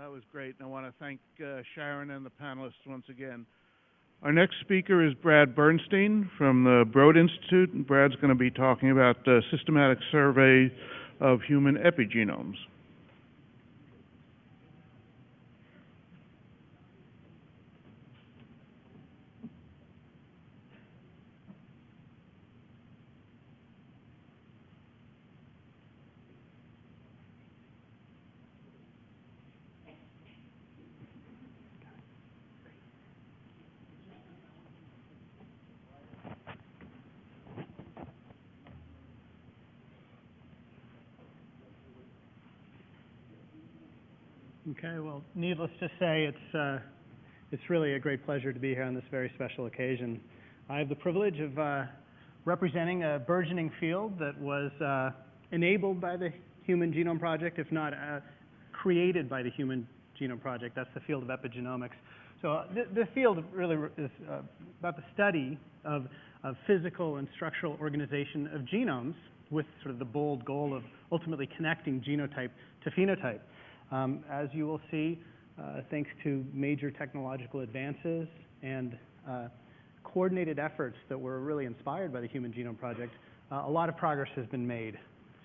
That was great, and I want to thank uh, Sharon and the panelists once again. Our next speaker is Brad Bernstein from the Broad Institute, and Brad's going to be talking about the systematic survey of human epigenomes. Okay, well, needless to say, it's, uh, it's really a great pleasure to be here on this very special occasion. I have the privilege of uh, representing a burgeoning field that was uh, enabled by the Human Genome Project, if not uh, created by the Human Genome Project. That's the field of epigenomics. So uh, th the field really is uh, about the study of, of physical and structural organization of genomes with sort of the bold goal of ultimately connecting genotype to phenotype. Um, as you will see, uh, thanks to major technological advances and uh, coordinated efforts that were really inspired by the Human Genome Project, uh, a lot of progress has been made.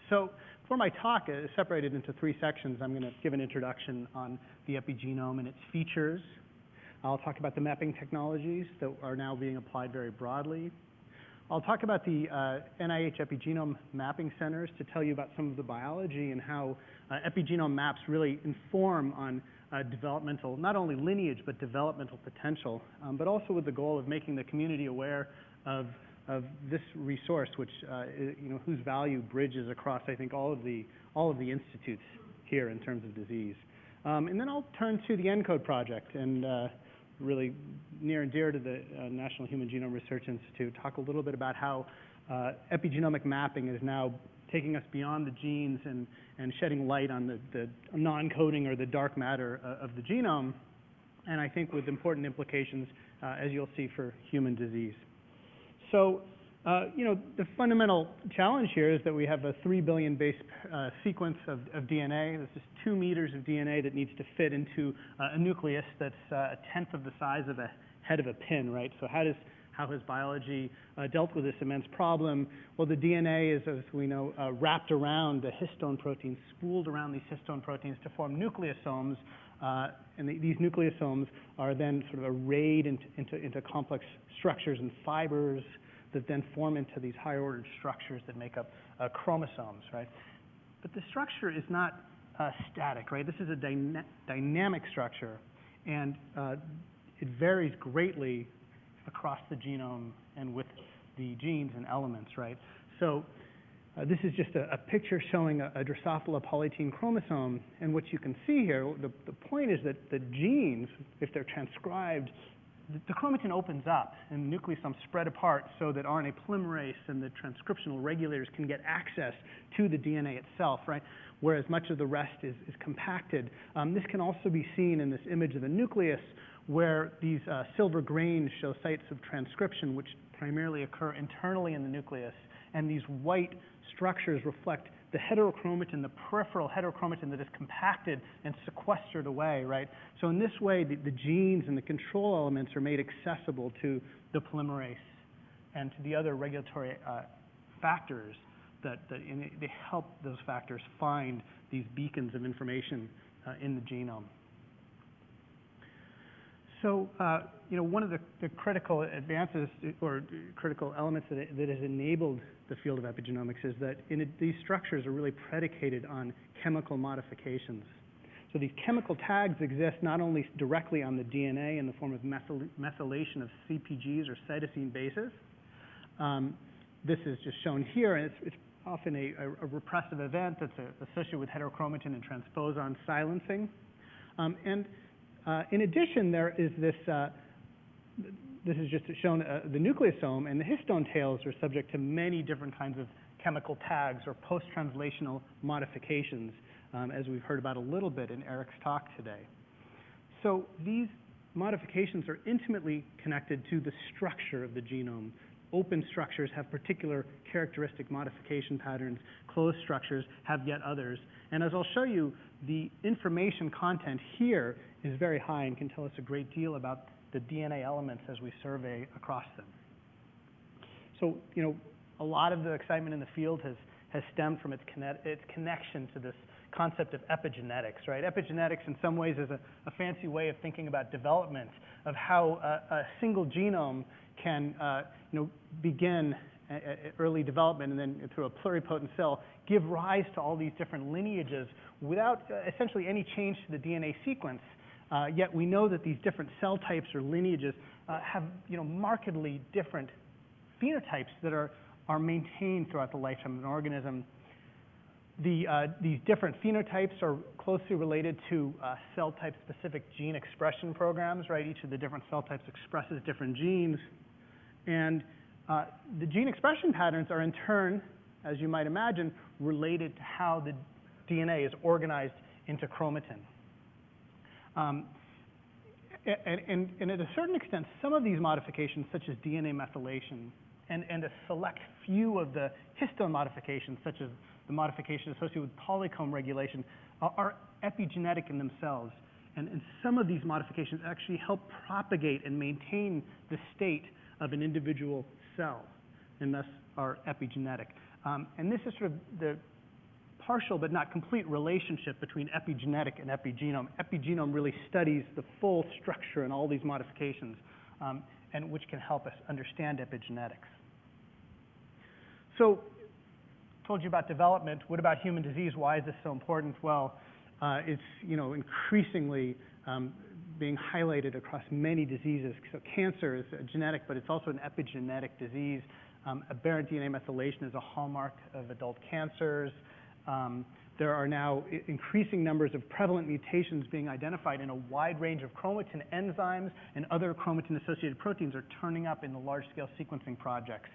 So for my talk, uh, separated into three sections, I'm going to give an introduction on the epigenome and its features. I'll talk about the mapping technologies that are now being applied very broadly. I'll talk about the NIH Epigenome Mapping Centers to tell you about some of the biology and how epigenome maps really inform on uh, developmental, not only lineage, but developmental potential, um, but also with the goal of making the community aware of, of this resource, which, uh, you know, whose value bridges across, I think, all of the, all of the institutes here in terms of disease. Um, and then I'll turn to the ENCODE project and uh, really near and dear to the uh, National Human Genome Research Institute, talk a little bit about how uh, epigenomic mapping is now taking us beyond the genes and, and shedding light on the, the non-coding or the dark matter uh, of the genome, and I think with important implications, uh, as you'll see, for human disease. So uh, you know, the fundamental challenge here is that we have a 3 billion base uh, sequence of, of, DNA. This is two meters of DNA that needs to fit into uh, a nucleus that's uh, a tenth of the size of a head of a pin, right? So how does how has biology uh, dealt with this immense problem? Well, the DNA is, as we know, uh, wrapped around the histone proteins, spooled around these histone proteins to form nucleosomes, and the, these nucleosomes are then sort of arrayed into, into, into complex structures and fibers, that then form into these higher ordered structures that make up uh, chromosomes, right? But the structure is not uh, static, right? This is a dyna dynamic structure, and uh, it varies greatly across the genome and with the genes and elements, right? So uh, this is just a, a picture showing a, a, Drosophila polytene chromosome, and what you can see here, the, the point is that the genes, if they're transcribed the chromatin opens up and nucleosomes spread apart so that RNA polymerase and the transcriptional regulators can get access to the DNA itself, right? Whereas much of the rest is, is compacted. Um, this can also be seen in this image of the nucleus where these uh, silver grains show sites of transcription which primarily occur internally in the nucleus. And these white structures reflect the heterochromatin, the peripheral heterochromatin that is compacted and sequestered away, right? So in this way, the, the genes and the control elements are made accessible to the polymerase and to the other regulatory uh, factors that, that in, they help those factors find these beacons of information uh, in the genome. So, uh, you know, one of the, critical advances or critical elements that, has enabled the field of epigenomics is that these structures are really predicated on chemical modifications. So these chemical tags exist not only directly on the DNA in the form of methyl, methylation of CPGs or cytosine bases. Um, this is just shown here, and it's, often a, repressive event that's associated with heterochromatin and transposon silencing. Um, and uh, in addition, there is this, uh, this is just shown, uh, the nucleosome and the histone tails are subject to many different kinds of chemical tags or post-translational modifications, um, as we've heard about a little bit in Eric's talk today. So these modifications are intimately connected to the structure of the genome. Open structures have particular characteristic modification patterns. Closed structures have yet others. And as I'll show you, the information content here is very high and can tell us a great deal about the DNA elements as we survey across them. So, you know, a lot of the excitement in the field has, has stemmed from its, its connection to this concept of epigenetics, right? Epigenetics, in some ways, is a, a fancy way of thinking about development, of how a, a single genome can, uh, you know, begin a- a- early development and then through a pluripotent cell give rise to all these different lineages without uh, essentially any change to the DNA sequence. Uh, yet we know that these different cell types or lineages uh, have, you know, markedly different phenotypes that are, are maintained throughout the lifetime of an organism. The, uh, these different phenotypes are closely related to uh, cell type specific gene expression programs, right? Each of the different cell types expresses different genes. And uh, the gene expression patterns are in turn, as you might imagine, related to how the DNA is organized into chromatin. Um, and, and, and at a certain extent, some of these modifications, such as DNA methylation, and, and a select few of the histone modifications, such as the modification associated with polycomb regulation, are, are epigenetic in themselves. And, and some of these modifications actually help propagate and maintain the state of an individual cell, and thus are epigenetic. Um, and this is sort of the partial but not complete relationship between epigenetic and epigenome. Epigenome really studies the full structure and all these modifications, um, and which can help us understand epigenetics. So, told you about development. What about human disease? Why is this so important? Well, uh, it's you know increasingly um, being highlighted across many diseases. So cancer is a genetic, but it's also an epigenetic disease. Um, aberrant DNA methylation is a hallmark of adult cancers. Um, there are now increasing numbers of prevalent mutations being identified in a wide range of chromatin enzymes and other chromatin-associated proteins are turning up in the large-scale sequencing projects,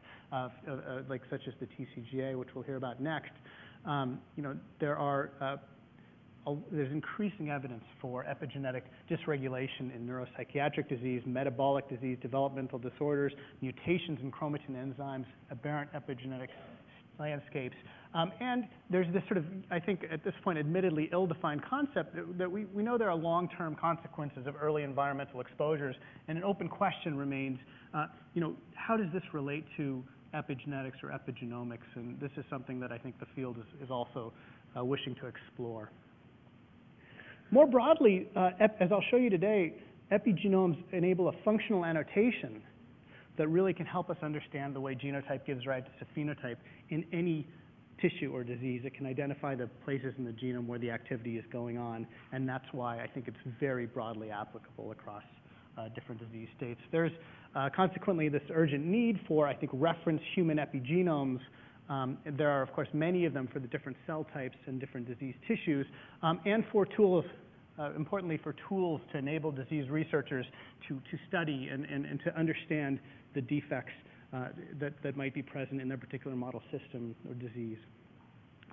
like such as the TCGA, which we'll hear about next. Um, you know, there are uh, there's increasing evidence for epigenetic dysregulation in neuropsychiatric disease, metabolic disease, developmental disorders, mutations in chromatin enzymes, aberrant epigenetic landscapes. Um, and there's this sort of, I think at this point, admittedly ill-defined concept that, that we, we know there are long-term consequences of early environmental exposures, and an open question remains, uh, you know, how does this relate to epigenetics or epigenomics? And this is something that I think the field is, is also uh, wishing to explore. More broadly, uh, as I'll show you today, epigenomes enable a functional annotation that really can help us understand the way genotype gives rise to phenotype in any tissue or disease. It can identify the places in the genome where the activity is going on, and that's why I think it's very broadly applicable across uh, different disease states. There's uh, consequently this urgent need for, I think, reference human epigenomes. Um, there are, of course, many of them for the different cell types and different disease tissues, um, and for tools uh, importantly for tools to enable disease researchers to, to study and, to understand the defects uh, that, that might be present in their particular model system or disease.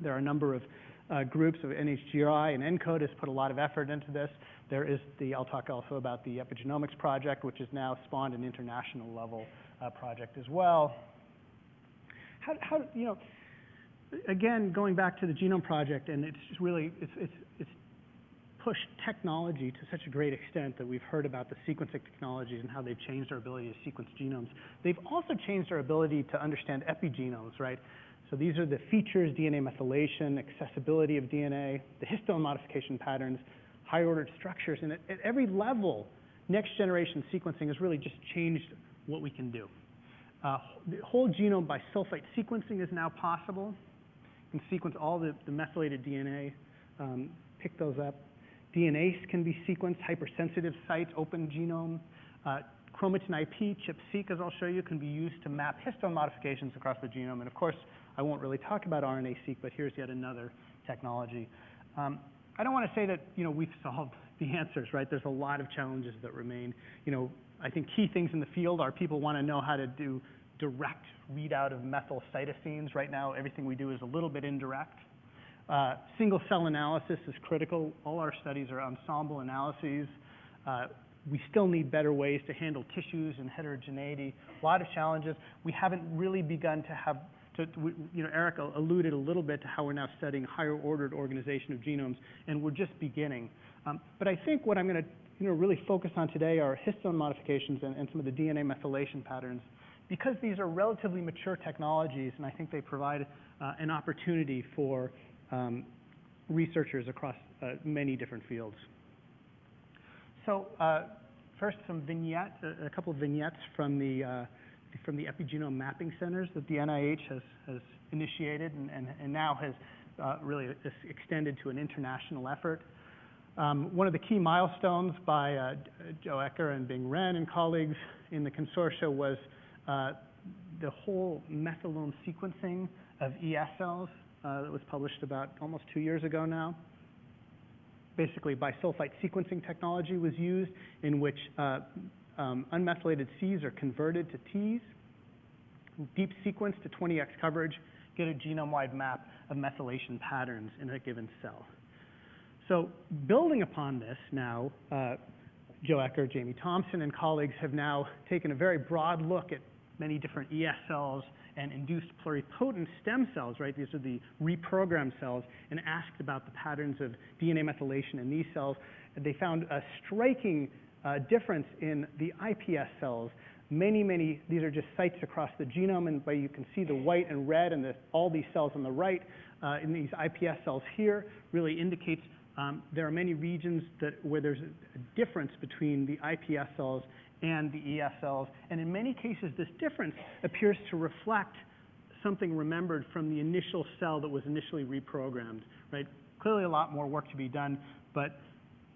There are a number of uh, groups of NHGRI and ENCODE has put a lot of effort into this. There is the, I'll talk also about the Epigenomics Project, which has now spawned an international level project as well. How, how, you know, again, going back to the Genome Project, and it's just really, it's, it's, it's pushed technology to such a great extent that we've heard about the sequencing technologies and how they've changed our ability to sequence genomes. They've also changed our ability to understand epigenomes, right? So these are the features, DNA methylation, accessibility of DNA, the histone modification patterns, high-ordered structures, and at, at every level, next-generation sequencing has really just changed what we can do. Uh, the whole genome by sulfite sequencing is now possible. You can sequence all the, the methylated DNA, um, pick those up. DNase can be sequenced, hypersensitive sites, open genome. Uh, chromatin IP, ChIP-seq, as I'll show you, can be used to map histone modifications across the genome. And of course, I won't really talk about RNA-seq, but here's yet another technology. Um, I don't want to say that, you know, we've solved the answers, right? There's a lot of challenges that remain. You know, I think key things in the field are people want to know how to do direct readout of methyl cytosines. Right now, everything we do is a little bit indirect. Uh, single cell analysis is critical. All our studies are ensemble analyses. Uh, we still need better ways to handle tissues and heterogeneity. A lot of challenges. We haven't really begun to have you know, Eric alluded a little bit to how we're now studying higher ordered organization of genomes, and we're just beginning. Um, but I think what I'm going to, really focus on today are histone modifications and, and some of the DNA methylation patterns, because these are relatively mature technologies, and I think they provide uh, an opportunity for um, researchers across uh, many different fields. So, uh, first, some vignettes, a, a couple of vignettes from the uh, from the epigenome mapping centers that the NIH has has initiated and, and, and now has uh, really extended to an international effort. Um, one of the key milestones by uh, Joe Ecker and Bing Ren and colleagues in the consortia was uh, the whole methylome sequencing of ES cells uh, that was published about almost two years ago now basically bisulfite sequencing technology was used in which um, unmethylated Cs are converted to Ts, deep sequence to 20x coverage, get a genome-wide map of methylation patterns in a given cell. So building upon this now, uh, Joe Ecker, Jamie Thomson, and colleagues have now taken a very broad look at many different ES cells and induced pluripotent stem cells, right? These are the reprogrammed cells, and asked about the patterns of DNA methylation in these cells. They found a striking uh, difference in the IPS cells. Many, many, these are just sites across the genome, and but you can see the white and red and the, all these cells on the right uh, in these IPS cells here really indicates um, there are many regions that, where there's a, difference between the IPS cells and the ES cells, and in many cases this difference appears to reflect something remembered from the initial cell that was initially reprogrammed, right? Clearly a lot more work to be done, but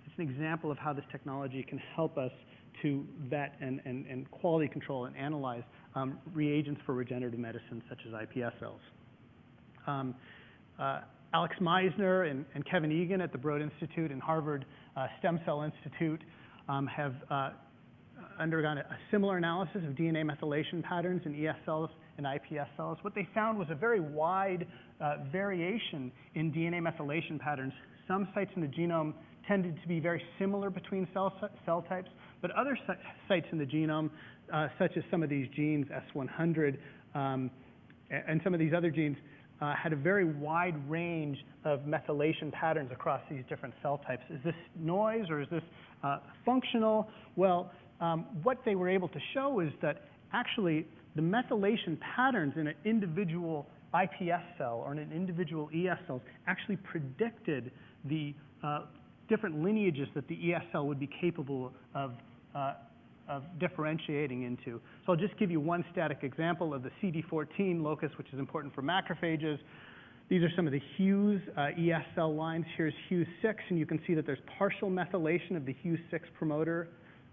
it's an example of how this technology can help us to vet and, and, and quality control and analyze um, reagents for regenerative medicine such as IPS cells. Um, uh, Alex Meissner and, Kevin Eggan at the Broad Institute and Harvard uh, Stem Cell Institute um, have uh, undergone a, similar analysis of DNA methylation patterns in ES cells and IPS cells. What they found was a very wide uh, variation in DNA methylation patterns. Some sites in the genome tended to be very similar between cell, types, but other sites in the genome, such as some of these genes, S100, um, and some of these other genes, uh, had a very wide range of methylation patterns across these different cell types. Is this noise or is this uh, functional? Well, um, what they were able to show is that actually the methylation patterns in an individual IPS cell or in an individual ES cell actually predicted the uh, different lineages that the ES cell would be capable of, uh, of differentiating into. So I'll just give you one static example of the CD14 locus, which is important for macrophages. These are some of the HUES uh, ES cell lines. Here's HUES 6, and you can see that there's partial methylation of the HUES 6 promoter.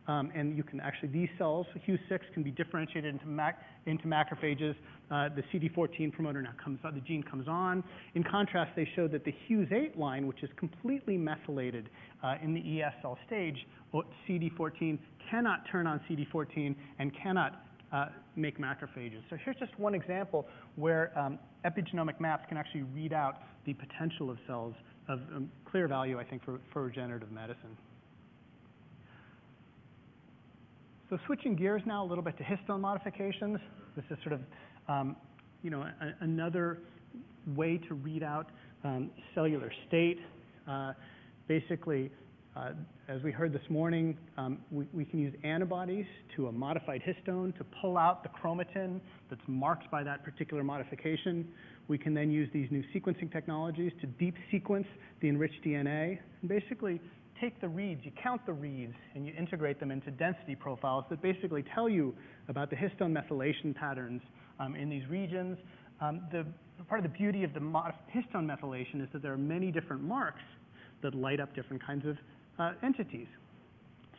Um, and you can actually, these cells, HUES 6, can be differentiated into, mac, into macrophages. Uh, the CD14 promoter now comes on, the gene comes on. In contrast, they showed that the HUES 8 line, which is completely methylated uh, in the ES cell stage, CD14 cannot turn on CD14 and cannot uh, make macrophages. So here's just one example where um, epigenomic maps can actually read out the potential of cells of um, clear value, I think, for, for regenerative medicine. So switching gears now a little bit to histone modifications. This is sort of, um, you know, another way to read out um, cellular state. Uh, basically, uh, as we heard this morning, um, we, we, can use antibodies to a modified histone to pull out the chromatin that's marked by that particular modification. We can then use these new sequencing technologies to deep sequence the enriched DNA and basically take the reads, you count the reads, and you integrate them into density profiles that basically tell you about the histone methylation patterns um, in these regions. Um, the, part of the beauty of the histone methylation is that there are many different marks that light up different kinds of uh, entities.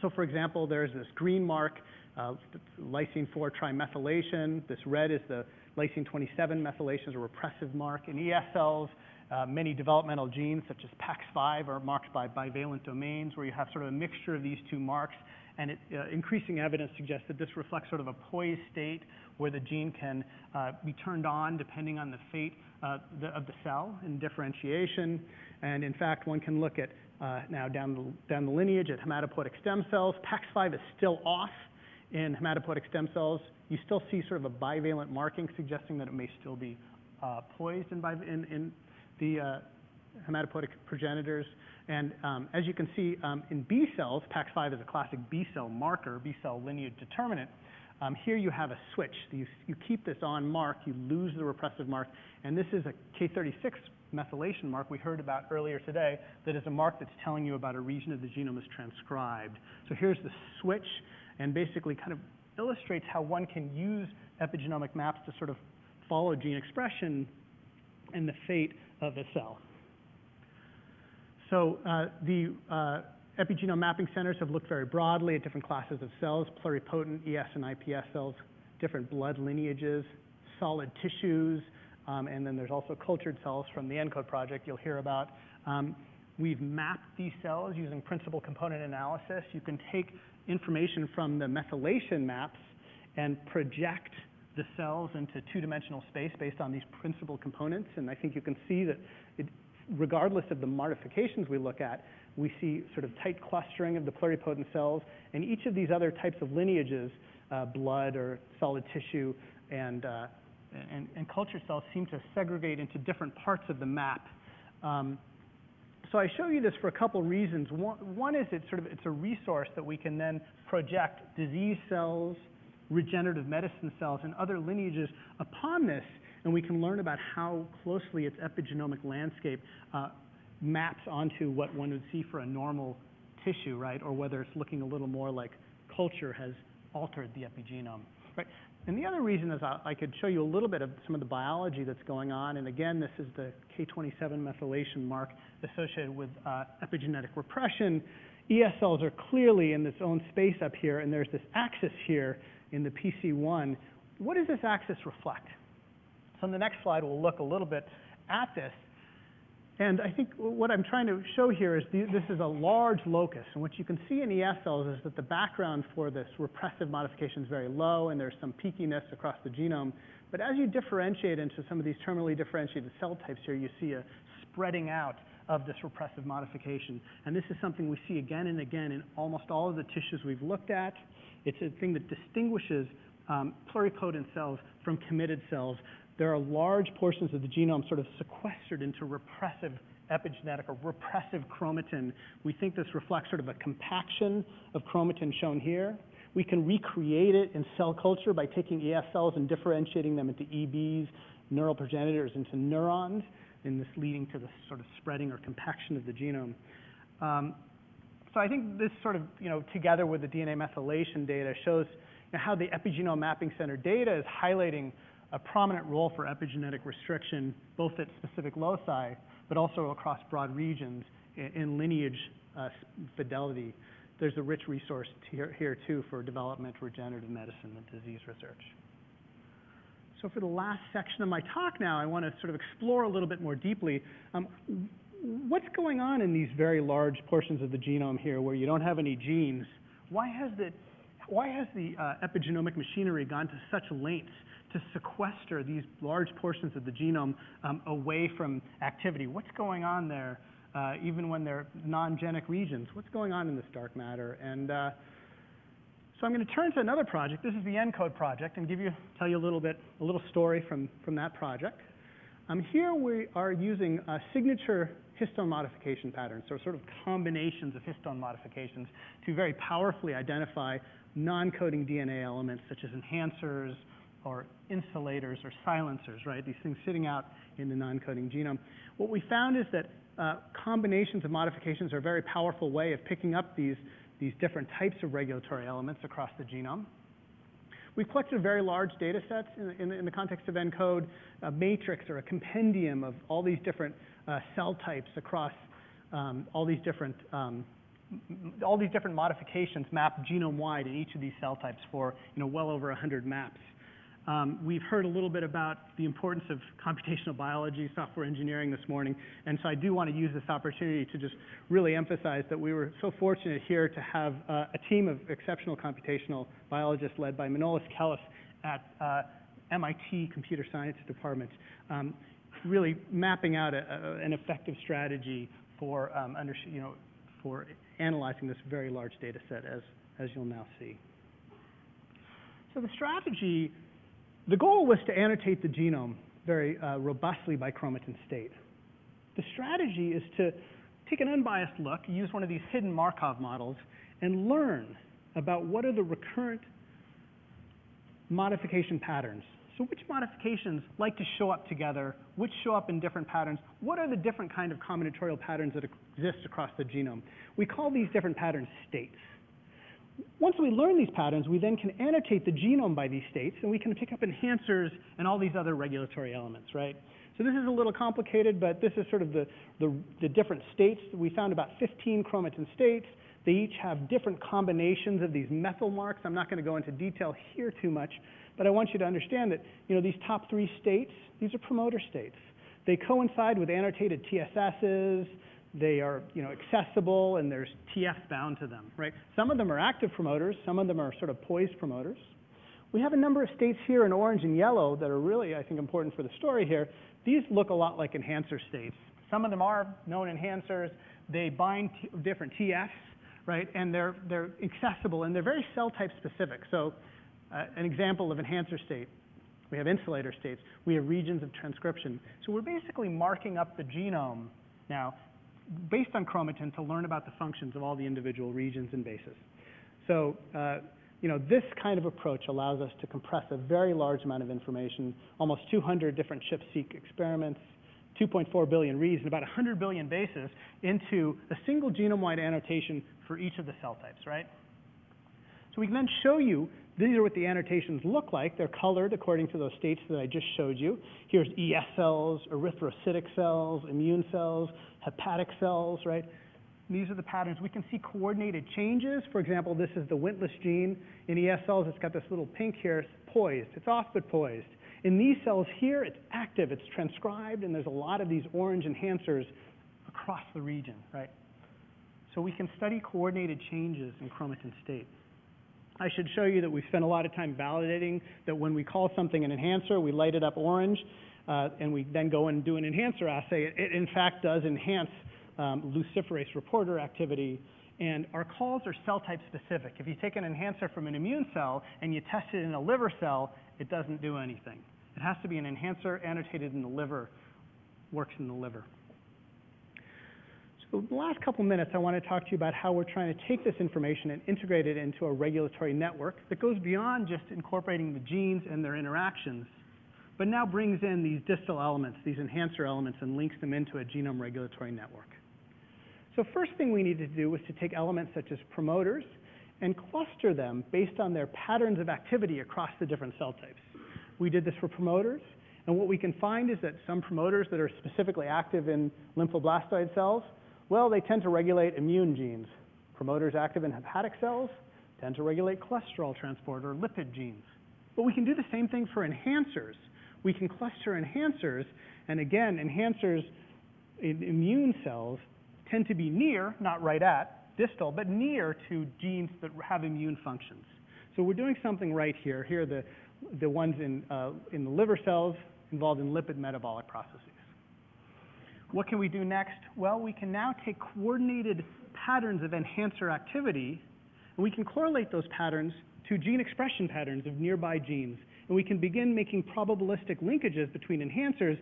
So, for example, there's this green mark, uh, lysine 4 trimethylation. This red is the lysine 27 methylation, is a repressive mark. In ES cells, uh, many developmental genes, such as PAX5, are marked by bivalent domains, where you have sort of a mixture of these two marks. And it, uh, increasing evidence suggests that this reflects sort of a poised state where the gene can uh, be turned on depending on the fate of the cell in differentiation. And in fact, one can look at now down the, down the lineage at hematopoietic stem cells. PAX5 is still off in hematopoietic stem cells. You still see sort of a bivalent marking suggesting that it may still be poised in, in the uh, hematopoietic progenitors. And um, as you can see, um, in B cells, PAX5 is a classic B cell marker, B cell lineage determinant. Um, here you have a switch. You, you keep this on mark, you lose the repressive mark, and this is a K36 methylation mark we heard about earlier today that is a mark that's telling you about a region of the genome is transcribed. So here's the switch, and basically kind of illustrates how one can use epigenomic maps to sort of follow gene expression and the fate of a cell. So uh, the uh, epigenome mapping centers have looked very broadly at different classes of cells, pluripotent ES and IPS cells, different blood lineages, solid tissues, um, and then there's also cultured cells from the ENCODE project you'll hear about. Um, we've mapped these cells using principal component analysis. You can take information from the methylation maps and project the cells into two-dimensional space based on these principal components, and I think you can see that it, regardless of the modifications we look at, we see sort of tight clustering of the pluripotent cells, and each of these other types of lineages, uh, blood or solid tissue and, uh, and, and culture cells seem to segregate into different parts of the map. Um, so I show you this for a couple reasons. One, one is it's sort of it's a resource that we can then project disease cells, regenerative medicine cells, and other lineages upon this, and we can learn about how closely its epigenomic landscape uh, maps onto what one would see for a normal tissue, right? Or whether it's looking a little more like culture has altered the epigenome, right? And the other reason is I, I could show you a little bit of some of the biology that's going on. And again, this is the K27 methylation mark associated with uh, epigenetic repression. ES cells are clearly in its own space up here, and there's this axis here in the PC1. What does this axis reflect? So on the next slide, we'll look a little bit at this. And I think what I'm trying to show here is the, this is a large locus. And what you can see in ES cells is that the background for this repressive modification is very low, and there's some peakiness across the genome. But as you differentiate into some of these terminally differentiated cell types here, you see a spreading out of this repressive modification. And this is something we see again and again in almost all of the tissues we've looked at. It's a thing that distinguishes um, pluripotent cells from committed cells there are large portions of the genome sort of sequestered into repressive epigenetic or repressive chromatin. We think this reflects sort of a compaction of chromatin shown here. We can recreate it in cell culture by taking ES cells and differentiating them into EBs, neural progenitors, into neurons, and this leading to the sort of spreading or compaction of the genome. Um, so I think this sort of, you know, together with the DNA methylation data shows you know, how the epigenome mapping center data is highlighting a prominent role for epigenetic restriction, both at specific loci, but also across broad regions in, in lineage uh, fidelity. There's a rich resource here, here, too, for development, regenerative medicine, and disease research. So for the last section of my talk now, I want to sort of explore a little bit more deeply um, what's going on in these very large portions of the genome here where you don't have any genes. Why has the, why has the uh, epigenomic machinery gone to such lengths to sequester these large portions of the genome um, away from activity. What's going on there, uh, even when they're non-genic regions? What's going on in this dark matter? And uh, so I'm going to turn to another project. This is the ENCODE project, and give you tell you a little bit, a little story from from that project. Um, here we are using signature histone modification patterns, so sort of combinations of histone modifications to very powerfully identify non-coding DNA elements such as enhancers, or insulators or silencers, right? These things sitting out in the non-coding genome. What we found is that uh, combinations of modifications are a very powerful way of picking up these, these different types of regulatory elements across the genome. We've collected very large data sets in, in, in the context of ENCODE, a matrix or a compendium of all these different cell types across um, all these different um, all these different modifications map genome-wide in each of these cell types for you know well over 100 maps. Um, we've heard a little bit about the importance of computational biology, software engineering this morning, and so I do want to use this opportunity to just really emphasize that we were so fortunate here to have uh, a team of exceptional computational biologists led by Manolis Kellis at uh, MIT Computer Science Department, um, really mapping out a, a, an effective strategy for, um, under, you know, for analyzing this very large data set, as, as you'll now see. So the strategy the goal was to annotate the genome very uh, robustly by chromatin state. The strategy is to take an unbiased look, use one of these hidden Markov models, and learn about what are the recurrent modification patterns. So which modifications like to show up together, which show up in different patterns, what are the different kind of combinatorial patterns that exist across the genome? We call these different patterns states. Once we learn these patterns, we then can annotate the genome by these states, and we can pick up enhancers and all these other regulatory elements, right? So this is a little complicated, but this is sort of the, the, the different states. We found about 15 chromatin states. They each have different combinations of these methyl marks. I'm not going to go into detail here too much, but I want you to understand that, you know, these top three states, these are promoter states. They coincide with annotated TSSs, they are, you know, accessible, and there's TF bound to them, right? Some of them are active promoters, some of them are sort of poised promoters. We have a number of states here in orange and yellow that are really, I think, important for the story here. These look a lot like enhancer states. Some of them are known enhancers. They bind different TFs, right? And they're, they're accessible, and they're very cell type specific. So an example of enhancer state, we have insulator states. We have regions of transcription. So we're basically marking up the genome now based on chromatin to learn about the functions of all the individual regions and bases. So, uh, you know, this kind of approach allows us to compress a very large amount of information, almost 200 different ChIP-seq experiments, 2.4 billion reads, and about 100 billion bases into a single genome-wide annotation for each of the cell types, right? So we can then show you, these are what the annotations look like. They're colored according to those states that I just showed you. Here's ES cells, erythrocytic cells, immune cells, hepatic cells, right? These are the patterns. We can see coordinated changes. For example, this is the Wnt-less gene. In ES cells, it's got this little pink here, it's poised. It's off but poised. In these cells here, it's active, it's transcribed, and there's a lot of these orange enhancers across the region, right? So we can study coordinated changes in chromatin state. I should show you that we spent a lot of time validating that when we call something an enhancer, we light it up orange, uh, and we then go and do an enhancer assay. It, it in fact does enhance um, luciferase reporter activity, and our calls are cell type specific. If you take an enhancer from an immune cell and you test it in a liver cell, it doesn't do anything. It has to be an enhancer annotated in the liver, works in the liver. The last couple minutes, I want to talk to you about how we're trying to take this information and integrate it into a regulatory network that goes beyond just incorporating the genes and their interactions, but now brings in these distal elements, these enhancer elements, and links them into a genome regulatory network. So first thing we needed to do was to take elements such as promoters and cluster them based on their patterns of activity across the different cell types. We did this for promoters, and what we can find is that some promoters that are specifically active in lymphoblastoid cells well, they tend to regulate immune genes. Promoters active in hepatic cells tend to regulate cholesterol transport or lipid genes. But we can do the same thing for enhancers. We can cluster enhancers, and again, enhancers in immune cells tend to be near, not right at, distal, but near to genes that have immune functions. So we're doing something right here. Here are the, the ones in, uh, in the liver cells involved in lipid metabolic processes. What can we do next? Well, we can now take coordinated patterns of enhancer activity, and we can correlate those patterns to gene expression patterns of nearby genes. And we can begin making probabilistic linkages between enhancers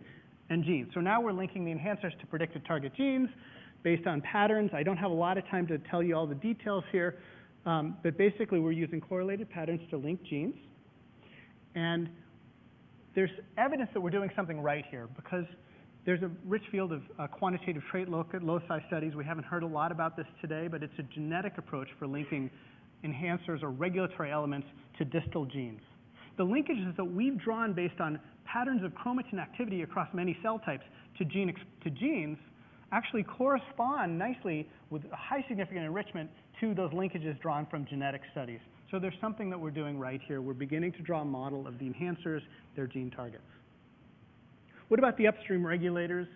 and genes. So now we're linking the enhancers to predicted target genes based on patterns. I don't have a lot of time to tell you all the details here, um, but basically we're using correlated patterns to link genes. And there's evidence that we're doing something right here because there's a rich field of uh, quantitative trait loci studies. We haven't heard a lot about this today, but it's a genetic approach for linking enhancers or regulatory elements to distal genes. The linkages that we've drawn based on patterns of chromatin activity across many cell types to, gene to genes actually correspond nicely with high significant enrichment to those linkages drawn from genetic studies. So there's something that we're doing right here. We're beginning to draw a model of the enhancers, their gene targets. What about the upstream regulators?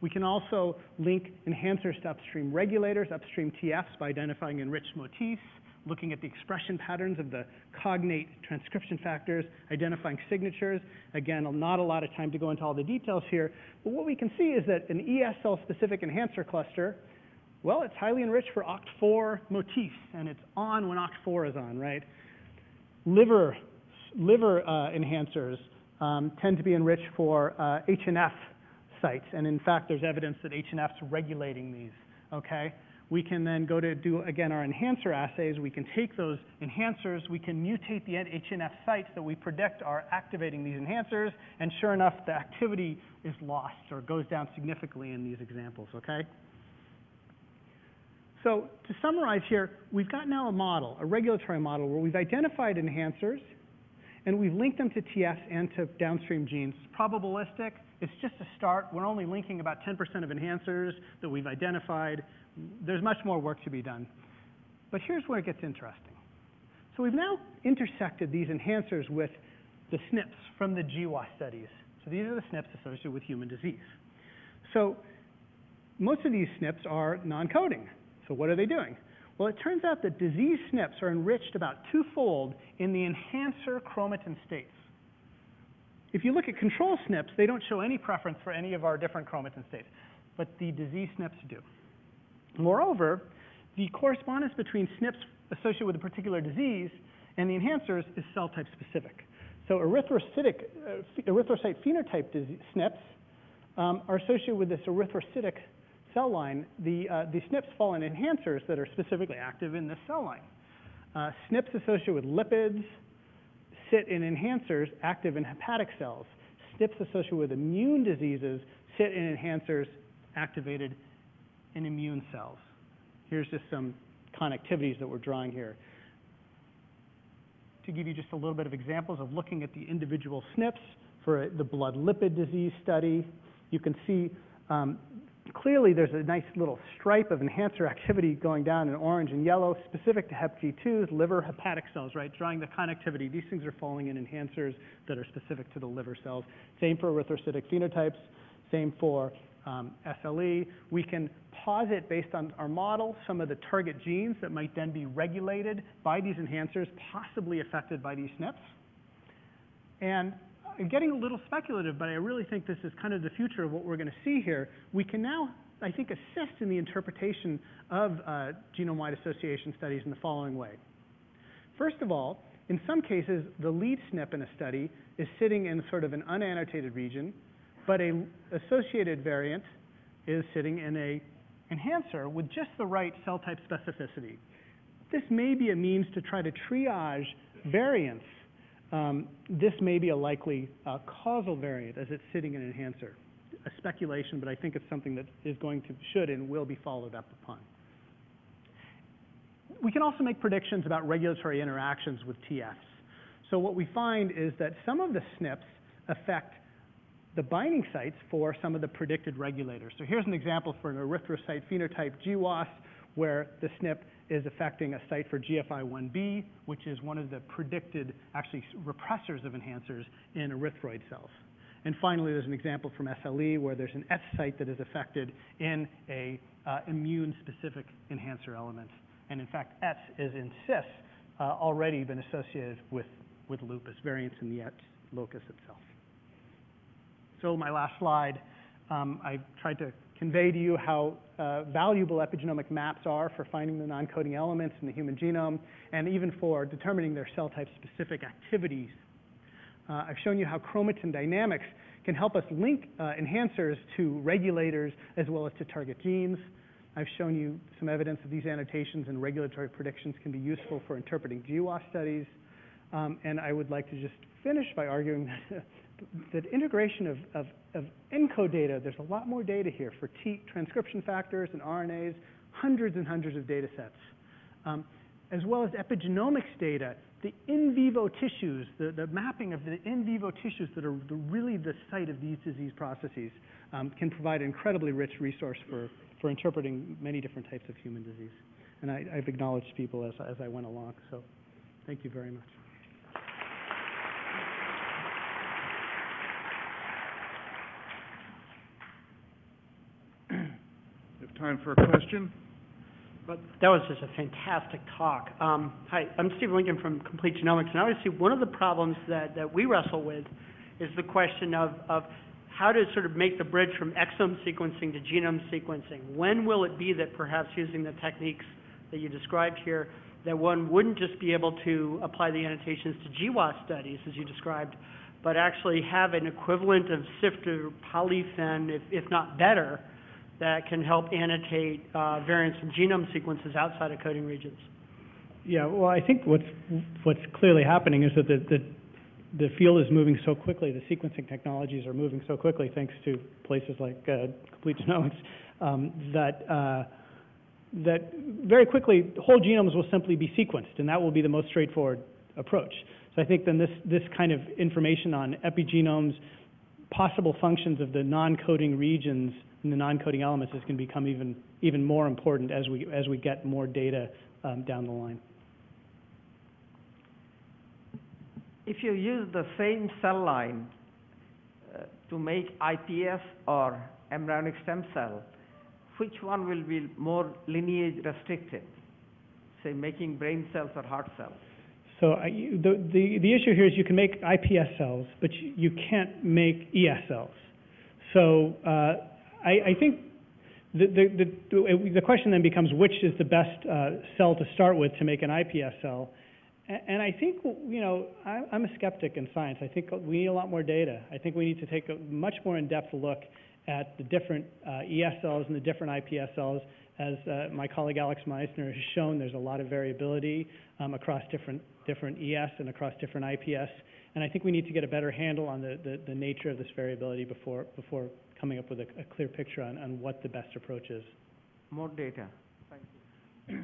We can also link enhancers to upstream regulators, upstream TFs, by identifying enriched motifs, looking at the expression patterns of the cognate transcription factors, identifying signatures. Again, not a lot of time to go into all the details here, but what we can see is that an ES cell-specific enhancer cluster, well, it's highly enriched for OCT4 motifs, and it's on when OCT4 is on, right? Liver, liver uh, enhancers, um, tend to be enriched for uh, HNF sites. And in fact, there's evidence that HNF's regulating these, okay? We can then go to do, again, our enhancer assays. We can take those enhancers, we can mutate the HNF sites that we predict are activating these enhancers, and sure enough, the activity is lost or goes down significantly in these examples, okay? So to summarize here, we've got now a model, a regulatory model, where we've identified enhancers, and we've linked them to TFs and to downstream genes. It's probabilistic, it's just a start. We're only linking about 10% of enhancers that we've identified. There's much more work to be done. But here's where it gets interesting. So we've now intersected these enhancers with the SNPs from the GWAS studies. So these are the SNPs associated with human disease. So most of these SNPs are non-coding. So what are they doing? Well, it turns out that disease SNPs are enriched about twofold in the enhancer chromatin states. If you look at control SNPs, they don't show any preference for any of our different chromatin states, but the disease SNPs do. Moreover, the correspondence between SNPs associated with a particular disease and the enhancers is cell type specific. So erythrocytic, uh, erythrocyte phenotype SNPs um, are associated with this erythrocytic cell line. The, uh, the SNPs fall in enhancers that are specifically active in this cell line. Uh, SNPs associated with lipids sit in enhancers active in hepatic cells. SNPs associated with immune diseases sit in enhancers activated in immune cells. Here's just some connectivities that we're drawing here. To give you just a little bit of examples of looking at the individual SNPs for the blood lipid disease study, you can see um, clearly there's a nice little stripe of enhancer activity going down in orange and yellow, specific to HepG2s, liver hepatic cells, right? Drawing the connectivity. These things are falling in enhancers that are specific to the liver cells. Same for erythrocytic phenotypes, same for um, SLE. We can posit based on our model some of the target genes that might then be regulated by these enhancers, possibly affected by these SNPs. And getting a little speculative, but I really think this is kind of the future of what we're going to see here. We can now, I think, assist in the interpretation of uh, genome-wide association studies in the following way. First of all, in some cases, the lead SNP in a study is sitting in sort of an unannotated region, but a associated variant is sitting in a enhancer with just the right cell type specificity. This may be a means to try to triage variants. Um, this may be a likely uh, causal variant as it's sitting in an enhancer. A speculation, but I think it's something that is going to, should and will be followed up upon. We can also make predictions about regulatory interactions with TFs. So what we find is that some of the SNPs affect the binding sites for some of the predicted regulators. So here's an example for an erythrocyte phenotype GWAS where the SNP is affecting a site for GFI1b, which is one of the predicted, actually, repressors of enhancers in erythroid cells. And finally, there's an example from SLE where there's an S site that is affected in a uh, immune-specific enhancer element. And in fact, S is in CIS uh, already been associated with, with lupus, variants in the S locus itself. So my last slide, um, I tried to convey to you how uh, valuable epigenomic maps are for finding the non-coding elements in the human genome and even for determining their cell type specific activities. Uh, I've shown you how chromatin dynamics can help us link uh, enhancers to regulators as well as to target genes. I've shown you some evidence that these annotations and regulatory predictions can be useful for interpreting GWAS studies. Um, and I would like to just finish by arguing that the integration of, of, of ENCODE data, there's a lot more data here for T transcription factors and RNAs, hundreds and hundreds of data sets, um, as well as epigenomics data, the in vivo tissues, the, the mapping of the in vivo tissues that are the, really the site of these disease processes um, can provide an incredibly rich resource for, for interpreting many different types of human disease. And I, I've acknowledged people as, as I went along, so thank you very much. Time for a question? But that was just a fantastic talk. Um, hi, I'm Steve Lincoln from Complete Genomics, and obviously one of the problems that, that we wrestle with is the question of, of how to sort of make the bridge from exome sequencing to genome sequencing. When will it be that perhaps using the techniques that you described here, that one wouldn't just be able to apply the annotations to GWAS studies, as you described, but actually have an equivalent of SIFT or polyphen, if, if not better, that can help annotate, uh, variants in genome sequences outside of coding regions. Yeah, well, I think what's, what's clearly happening is that the, the, the field is moving so quickly, the sequencing technologies are moving so quickly, thanks to places like, uh, Complete Genomics, um, that, uh, that very quickly, whole genomes will simply be sequenced, and that will be the most straightforward approach. So I think then this, this kind of information on epigenomes, possible functions of the non-coding regions and the non-coding elements is going to become even, even more important as we, as we get more data, um, down the line. If you use the same cell line uh, to make iPS or embryonic stem cell, which one will be more lineage restricted? Say, making brain cells or heart cells? So I, the, the, the issue here is you can make iPS cells, but you, you can't make ES cells. So, uh, I, think the, the, the, the question then becomes which is the best, uh, cell to start with to make an iPS cell? And I think, you know, I, I'm a skeptic in science. I think we need a lot more data. I think we need to take a much more in-depth look at the different, uh, ES cells and the different iPS cells. As, uh, my colleague Alex Meissner has shown, there's a lot of variability, um, across different, different ES and across different IPS. And I think we need to get a better handle on the, the, the nature of this variability before, before coming up with a, a clear picture on, on what the best approach is. More data.